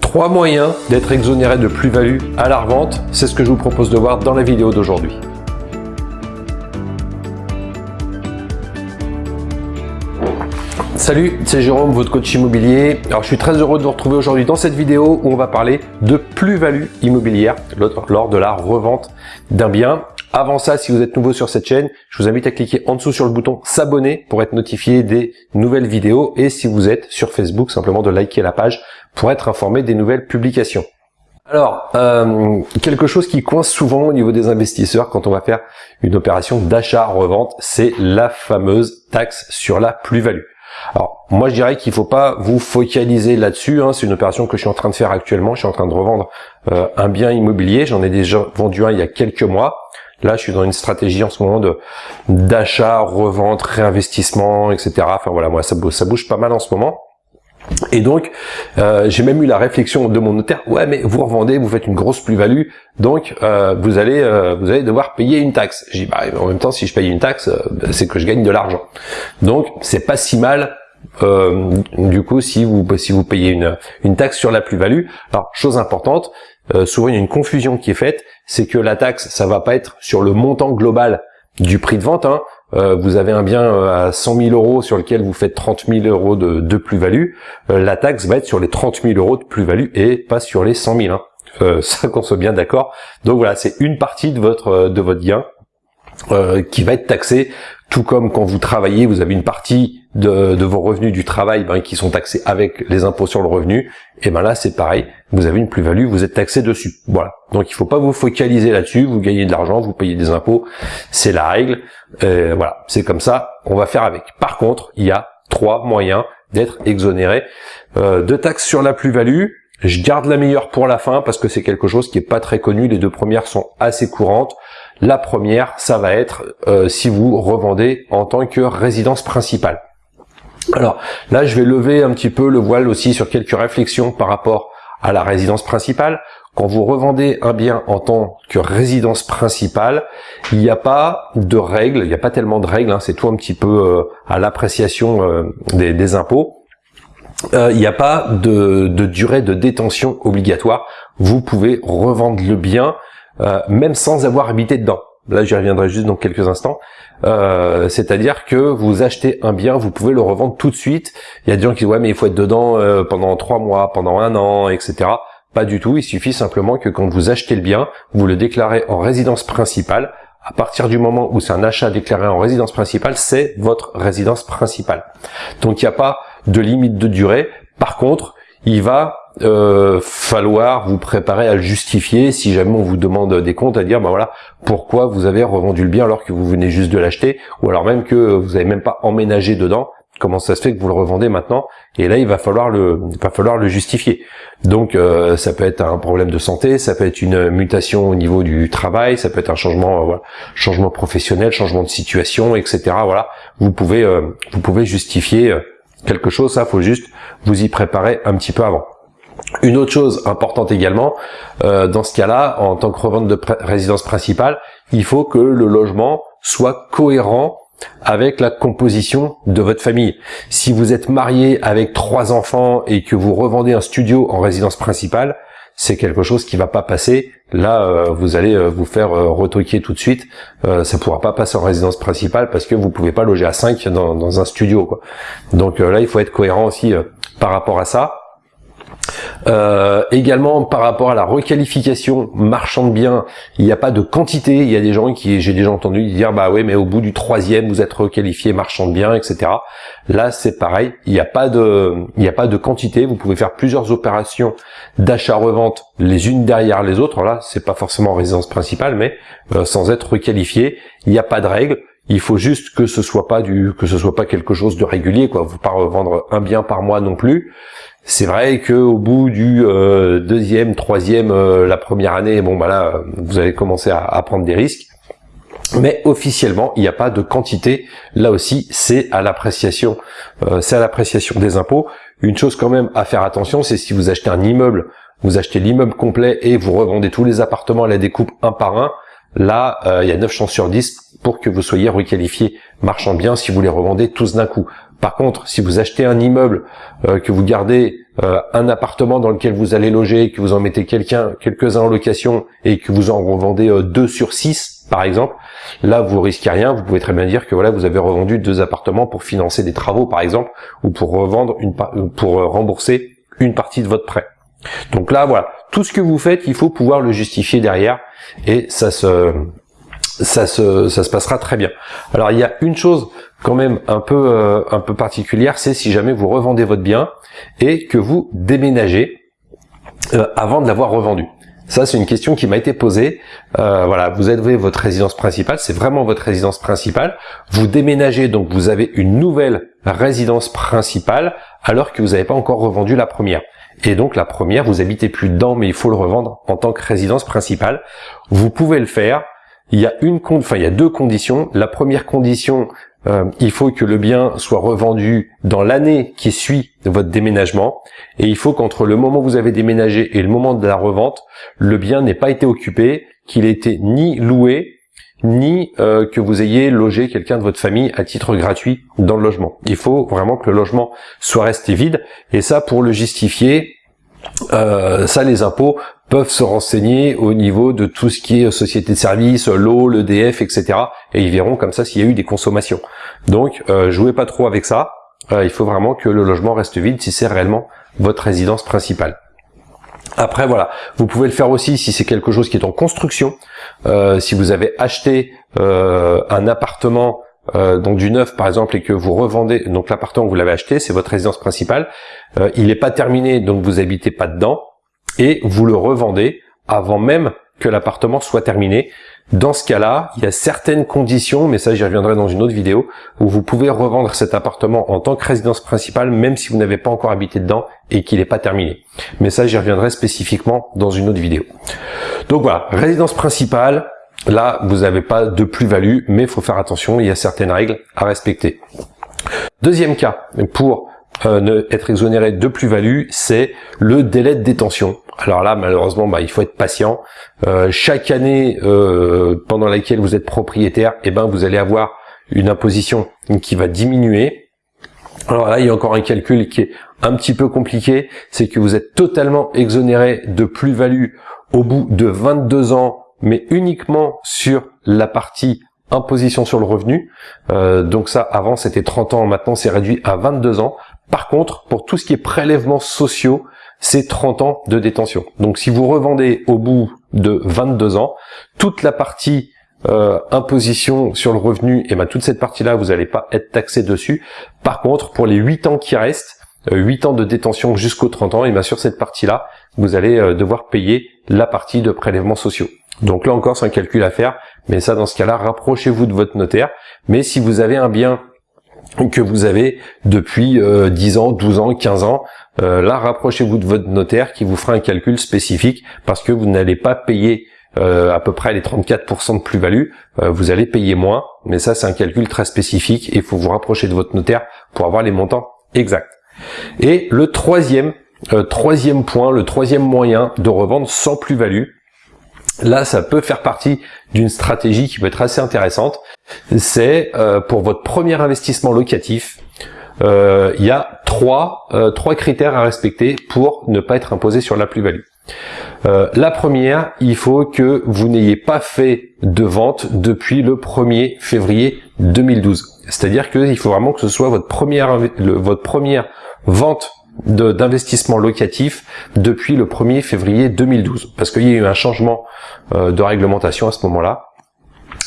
Trois moyens d'être exonéré de plus-value à la revente, c'est ce que je vous propose de voir dans la vidéo d'aujourd'hui. Salut, c'est Jérôme, votre coach immobilier. Alors je suis très heureux de vous retrouver aujourd'hui dans cette vidéo où on va parler de plus-value immobilière lors de la revente d'un bien. Avant ça, si vous êtes nouveau sur cette chaîne, je vous invite à cliquer en dessous sur le bouton s'abonner pour être notifié des nouvelles vidéos et si vous êtes sur Facebook, simplement de liker la page pour être informé des nouvelles publications. Alors, euh, quelque chose qui coince souvent au niveau des investisseurs quand on va faire une opération d'achat-revente, c'est la fameuse taxe sur la plus-value. Alors, moi je dirais qu'il ne faut pas vous focaliser là-dessus, hein. c'est une opération que je suis en train de faire actuellement, je suis en train de revendre euh, un bien immobilier, j'en ai déjà vendu un il y a quelques mois, Là, je suis dans une stratégie en ce moment d'achat, revente, réinvestissement, etc. Enfin voilà, moi ça bouge pas mal en ce moment. Et donc, euh, j'ai même eu la réflexion de mon notaire. Ouais, mais vous revendez, vous faites une grosse plus-value, donc euh, vous allez euh, vous allez devoir payer une taxe. J'ai dit, bah, en même temps, si je paye une taxe, c'est que je gagne de l'argent. Donc, c'est pas si mal. du coup, si vous si vous payez une une taxe sur la plus-value. Alors, chose importante, souvent il y a une confusion qui est faite c'est que la taxe, ça va pas être sur le montant global du prix de vente. Hein. Euh, vous avez un bien euh, à 100 000 euros sur lequel vous faites 30 000 euros de, plus-value. Euh, la taxe va être sur les 30 000 euros de plus-value et pas sur les 100 000. Hein. ça qu'on soit bien d'accord. Donc voilà, c'est une partie de votre de votre gain qui va être taxé tout comme quand vous travaillez, vous avez une partie de, vos revenus du travail ben, qui sont taxés avec les impôts sur le revenu, et ben là c'est pareil, vous avez une plus-value, vous êtes taxé dessus. Voilà. Donc il faut pas vous focaliser là-dessus, vous gagnez de l'argent, vous payez des impôts, c'est la règle. voilà, c'est comme ça, on va faire avec. Par contre, il y a trois moyens d'être exonéré euh, de taxes sur la plus-value. Je garde la meilleure pour la fin parce que c'est quelque chose qui est pas très connu. Les deux premières sont assez courantes. La première, ça va être euh, si vous revendez en tant que résidence principale. Alors là, je vais lever un petit peu le voile aussi sur quelques réflexions par rapport à la résidence principale. Quand vous revendez un bien en tant que résidence principale, il n'y a pas de règles, il n'y a pas tellement de règles, hein, c'est tout un petit peu euh, à l'appréciation euh, des, impôts. il n'y a pas de, de, durée de détention obligatoire. Vous pouvez revendre le bien euh, même sans avoir habité dedans. Là, j'y reviendrai juste dans quelques instants. Euh, c'est-à-dire que vous achetez un bien, vous pouvez le revendre tout de suite. Il y a des gens qui disent ouais, mais il faut être dedans euh, pendant trois mois, pendant un an, etc. Pas du tout. Il suffit simplement que quand vous achetez le bien, vous le déclarez en résidence principale. À partir du moment où c'est un achat déclaré en résidence principale, c'est votre résidence principale. Donc il n'y a pas de limite de durée. Par contre, il va euh, falloir vous préparer à le justifier si jamais on vous demande des comptes à dire bah voilà pourquoi vous avez revendu le bien alors que vous venez juste de l'acheter ou alors même que vous avez même pas emménagé dedans comment ça se fait que vous le revendez maintenant et là il va falloir le va falloir le justifier. Donc euh, ça peut être un problème de santé ça peut être une mutation au niveau du travail ça peut être un changement euh, voilà, changement professionnel changement de situation etc voilà. Vous pouvez vous pouvez justifier quelque chose ça faut juste vous y préparer un petit peu avant une autre chose importante également, euh, dans ce cas-là, en tant que revente de résidence principale, il faut que le logement soit cohérent avec la composition de votre famille. Si vous êtes marié avec trois enfants et que vous revendez un studio en résidence principale, c'est quelque chose qui va pas passer. Là, euh, vous allez euh, vous faire retoquer tout de suite. ça pourra pas passer en résidence principale parce que vous pouvez pas loger à 5 dans, dans un studio. Quoi. Donc là, il faut être cohérent aussi par rapport à ça. Euh, également par rapport à la requalification marchand de biens, il n'y a pas de quantité. Il y a des gens qui, j'ai déjà entendu dire, bah oui, mais au bout du troisième, vous êtes requalifié marchand de biens, etc. Là, c'est pareil. Il n'y a pas de, il n'y a pas de quantité. Vous pouvez faire plusieurs opérations d'achat-revente les unes derrière les autres. Là, c'est pas forcément résidence principale, mais euh, sans être requalifié. Il n'y a pas de règle. Il faut juste que ce soit pas du, que ce soit pas quelque chose de régulier, quoi. Vous pas revendre un bien par mois non plus. C'est vrai que au bout du euh, deuxième, troisième, euh, la première année, bon bah là, vous allez commencer à, prendre des risques. Mais officiellement, il n'y a pas de quantité. Là aussi, c'est à l'appréciation, euh, c'est à l'appréciation des impôts. Une chose quand même à faire attention, c'est si vous achetez un immeuble, vous achetez l'immeuble complet et vous revendez tous les appartements à la découpe un par un. Là, il y a 9 chances sur 10 pour que vous soyez requalifié marchand bien si vous les revendez tous d'un coup. Par contre, si vous achetez un immeuble euh, que vous gardez euh, un appartement dans lequel vous allez loger, que vous en mettez quelqu'un, quelques-uns en location et que vous en revendez euh, deux sur six, par exemple, là vous risquez rien. Vous pouvez très bien dire que voilà, vous avez revendu deux appartements pour financer des travaux, par exemple, ou pour revendre pour rembourser une partie de votre prêt. Donc là, voilà, tout ce que vous faites, il faut pouvoir le justifier derrière et ça se ça se, ça se passera très bien. Alors il y a une chose quand même un peu euh, un peu particulière, c'est si jamais vous revendez votre bien et que vous déménagez euh, avant de l'avoir revendu. Ça, c'est une question qui m'a été posée. Euh, voilà, vous avez votre résidence principale, c'est vraiment votre résidence principale. Vous déménagez, donc vous avez une nouvelle résidence principale, alors que vous n'avez pas encore revendu la première. Et donc la première, vous habitez plus dedans, mais il faut le revendre en tant que résidence principale. Vous pouvez le faire il y a une enfin il y a deux conditions. La première condition, euh, il faut que le bien soit revendu dans l'année qui suit votre déménagement et il faut qu'entre le moment où vous avez déménagé et le moment de la revente, le bien n'ait pas été occupé, qu'il ait été ni loué ni euh, que vous ayez logé quelqu'un de votre famille à titre gratuit dans le logement. Il faut vraiment que le logement soit resté vide et ça pour le justifier, euh, ça les impôts peuvent se renseigner au niveau de tout ce qui est société de services, l'eau, l'EDF, etc. Et ils verront comme ça s'il y a eu des consommations. Donc, euh, jouez pas trop avec ça. Euh, il faut vraiment que le logement reste vide si c'est réellement votre résidence principale. Après, voilà, vous pouvez le faire aussi si c'est quelque chose qui est en construction. Euh, si vous avez acheté euh, un appartement euh, donc du neuf par exemple et que vous revendez donc l'appartement que vous l'avez acheté c'est votre résidence principale il n'est pas terminé donc vous habitez pas dedans et vous le revendez avant même que l'appartement soit terminé. Dans ce cas-là, il y a certaines conditions, mais ça j'y reviendrai dans une autre vidéo, où vous pouvez revendre cet appartement en tant que résidence principale, même si vous n'avez pas encore habité dedans et qu'il n'est pas terminé. Mais ça j'y reviendrai spécifiquement dans une autre vidéo. Donc voilà, résidence principale, là vous n'avez pas de plus-value, mais il faut faire attention, il y a certaines règles à respecter. Deuxième cas, pour euh, être exonéré de plus-value, c'est le délai de détention. Alors là, malheureusement, bah, il faut être patient. Euh, chaque année euh, pendant laquelle vous êtes propriétaire, eh ben, vous allez avoir une imposition qui va diminuer. Alors là, il y a encore un calcul qui est un petit peu compliqué, c'est que vous êtes totalement exonéré de plus-value au bout de 22 ans, mais uniquement sur la partie imposition sur le revenu. Euh, donc ça, avant c'était 30 ans, maintenant c'est réduit à 22 ans. Par contre, pour tout ce qui est prélèvements sociaux, c'est 30 ans de détention. Donc si vous revendez au bout de 22 ans, toute la partie euh, imposition sur le revenu, et ben toute cette partie-là, vous n'allez pas être taxé dessus. Par contre, pour les 8 ans qui restent, 8 euh, ans de détention jusqu'aux 30 ans, et bien sur cette partie-là, vous allez euh, devoir payer la partie de prélèvements sociaux. Donc là encore, c'est un calcul à faire, mais ça, dans ce cas-là, rapprochez-vous de votre notaire. Mais si vous avez un bien que vous avez depuis 10 euh, ans, 12 ans, 15 ans, euh, là rapprochez-vous de votre notaire qui vous fera un calcul spécifique parce que vous n'allez pas payer euh, à peu près les 34% de plus-value, vous allez payer moins, mais ça c'est un calcul très spécifique et il faut vous rapprocher de votre notaire pour avoir les montants exacts. Et le troisième, troisième point, le troisième moyen de revendre sans plus-value, Là, ça peut faire partie d'une stratégie qui peut être assez intéressante. C'est euh, pour votre premier investissement locatif, euh, il y a trois, euh, trois critères à respecter pour ne pas être imposé sur la plus-value. la première, il faut que vous n'ayez pas fait de vente depuis le 1er février 2012. C'est-à-dire qu'il faut vraiment que ce soit votre première, votre première vente d'investissement locatif depuis le 1er février 2012 parce qu'il y a eu un changement euh, de réglementation à ce moment-là.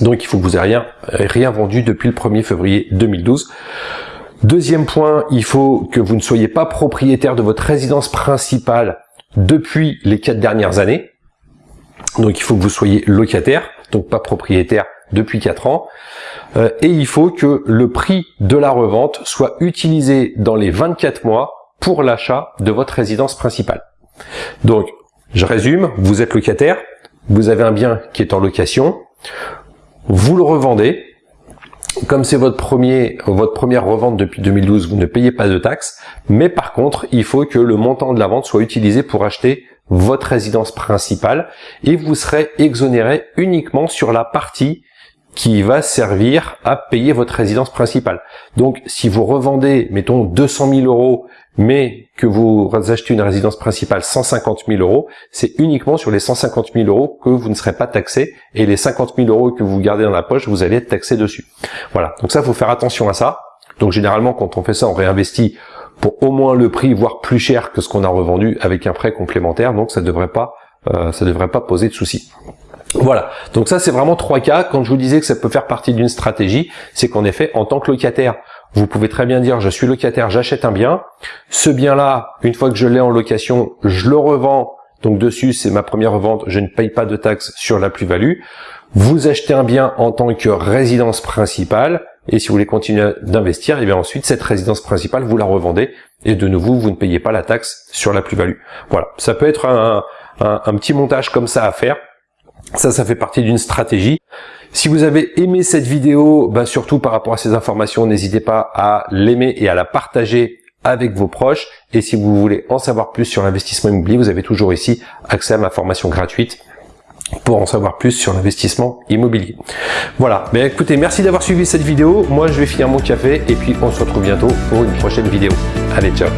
Donc il faut que vous ayez rien, rien vendu depuis le 1er février 2012. Deuxième point, il faut que vous ne soyez pas propriétaire de votre résidence principale depuis les quatre dernières années. Donc il faut que vous soyez locataire, donc pas propriétaire depuis 4 ans. Euh, et il faut que le prix de la revente soit utilisé dans les 24 mois pour l'achat de votre résidence principale. Donc, je résume, vous êtes locataire, vous avez un bien qui est en location, vous le revendez, comme c'est votre premier, votre première revente depuis 2012, vous ne payez pas de taxes, mais par contre, il faut que le montant de la vente soit utilisé pour acheter votre résidence principale et vous serez exonéré uniquement sur la partie qui va servir à payer votre résidence principale. Donc, si vous revendez, mettons, 200 000 euros mais que vous achetez une résidence principale 150 000 euros, c'est uniquement sur les 150 000 euros que vous ne serez pas taxé et les 50 000 euros que vous gardez dans la poche, vous allez être taxé dessus. Voilà, donc ça, faut faire attention à ça. Donc généralement, quand on fait ça, on réinvestit pour au moins le prix, voire plus cher que ce qu'on a revendu avec un prêt complémentaire. Donc ça devrait pas, euh, devrait pas poser de soucis. Voilà, donc ça c'est vraiment trois cas. Quand je vous disais que ça peut faire partie d'une stratégie, c'est qu'en effet, en tant que locataire, vous pouvez très bien dire je suis locataire, j'achète un bien. Ce bien-là, une fois que je l'ai en location, je le revends. Donc dessus, c'est ma première vente, je ne paye pas de taxes sur la plus-value. Vous achetez un bien en tant que résidence principale, et si vous voulez continuer d'investir, et bien ensuite cette résidence principale, vous la revendez, et de nouveau, vous ne payez pas la taxe sur la plus-value. Voilà, ça peut être un petit montage comme ça à faire. Ça, ça fait partie d'une stratégie. Si vous avez aimé cette vidéo, bah surtout par rapport à ces informations, n'hésitez pas à l'aimer et à la partager avec vos proches. Et si vous voulez en savoir plus sur l'investissement immobilier, vous avez toujours ici accès à ma formation gratuite pour en savoir plus sur l'investissement immobilier. Voilà, mais écoutez, merci d'avoir suivi cette vidéo. Moi, je vais finir mon café et puis on se retrouve bientôt pour une prochaine vidéo. Allez, ciao